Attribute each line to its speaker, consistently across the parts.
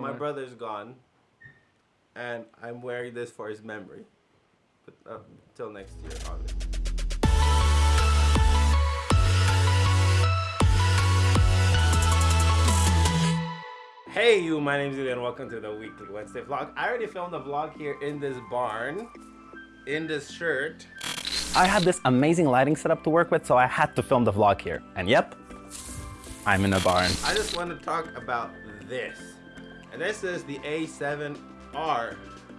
Speaker 1: My brother's gone, and I'm wearing this for his memory. But uh, till next year, August. Hey you, my name's Julian. Welcome to the weekly Wednesday vlog. I already filmed a vlog here in this barn, in this shirt.
Speaker 2: I had this amazing lighting setup to work with, so I had to film the vlog here. And yep, I'm in a barn.
Speaker 1: I just want to talk about this. And this is the A7R.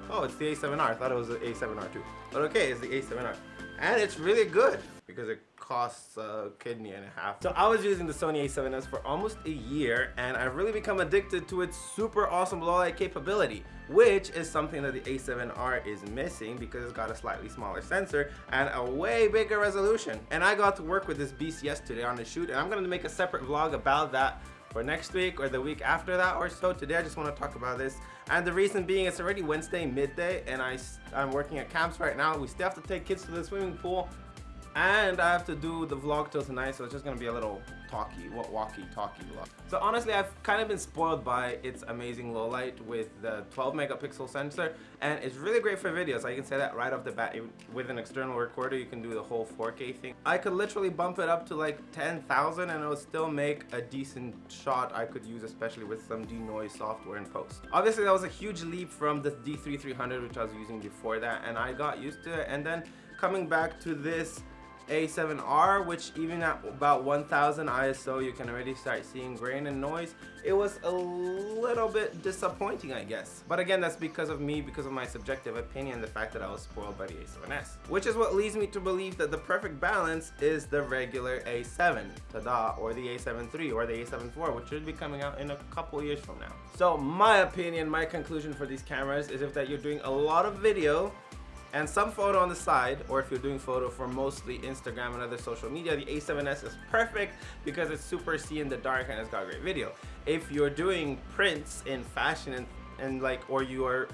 Speaker 1: Oh, it's the A7R. I thought it was the A7R too. But okay, it's the A7R. And it's really good because it costs a kidney and a half. So I was using the Sony a7S for almost a year and I've really become addicted to its super awesome low light capability, which is something that the A7R is missing because it's got a slightly smaller sensor and a way bigger resolution. And I got to work with this beast yesterday on the shoot and I'm gonna make a separate vlog about that for next week or the week after that or so. Today I just want to talk about this. And the reason being it's already Wednesday midday and I, I'm working at camps right now. We still have to take kids to the swimming pool and I have to do the vlog till tonight so it's just gonna be a little talky walkie talkie vlog. So honestly I've kind of been spoiled by its amazing low light with the 12 megapixel sensor and it's really great for videos. I can say that right off the bat with an external recorder you can do the whole 4k thing. I could literally bump it up to like 10,000 and it would still make a decent shot I could use especially with some denoise software in post. Obviously that was a huge leap from the D3300 which I was using before that and I got used to it. And then coming back to this a7R, which even at about 1000 ISO, you can already start seeing grain and noise. It was a little bit disappointing, I guess. But again, that's because of me, because of my subjective opinion, the fact that I was spoiled by the A7S. Which is what leads me to believe that the perfect balance is the regular A7, tada, or the A7 III, or the A7 IV, which should be coming out in a couple years from now. So my opinion, my conclusion for these cameras is if that you're doing a lot of video, and some photo on the side or if you're doing photo for mostly Instagram and other social media the A7S is perfect because it's super see in the dark and it's got great video. If you're doing prints in fashion and, and like or you are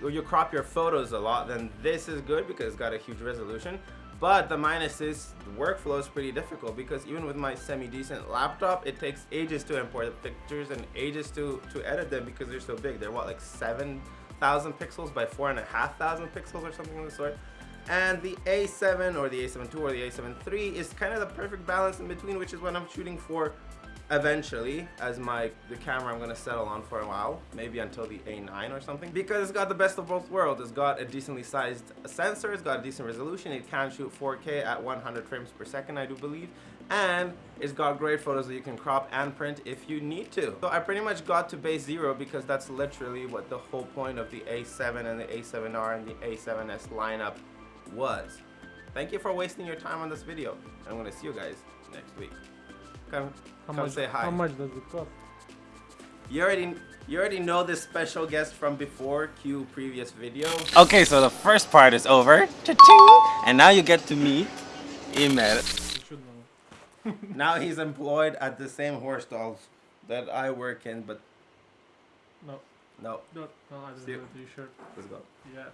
Speaker 1: or you crop your photos a lot then this is good because it's got a huge resolution. But the minus is the workflow is pretty difficult because even with my semi-decent laptop it takes ages to import the pictures and ages to to edit them because they're so big. They're what like seven thousand pixels by four and a half thousand pixels or something of the sort. And the A7 or the A7 II or the A7 III is kind of the perfect balance in between, which is what I'm shooting for eventually as my the camera I'm gonna settle on for a while maybe until the A9 or something because it's got the best of both worlds it's got a decently sized sensor it's got a decent resolution it can shoot 4k at 100 frames per second I do believe and it's got great photos that you can crop and print if you need to. So I pretty much got to base zero because that's literally what the whole point of the A7 and the A7R and the A7S lineup was. Thank you for wasting your time on this video. I'm gonna see you guys next week. Come,
Speaker 3: how
Speaker 1: come
Speaker 3: much,
Speaker 1: say hi.
Speaker 3: How much does it cost?
Speaker 1: You already you already know this special guest from before, cue previous video.
Speaker 2: Okay, so the first part is over. Cha -ching! And now you get to meet Imer
Speaker 1: now he's employed at the same horse stalls that I work in, but
Speaker 3: no.
Speaker 1: No.
Speaker 3: No, no I didn't
Speaker 1: See
Speaker 3: do the shirt.
Speaker 1: Let's go.
Speaker 3: Yeah.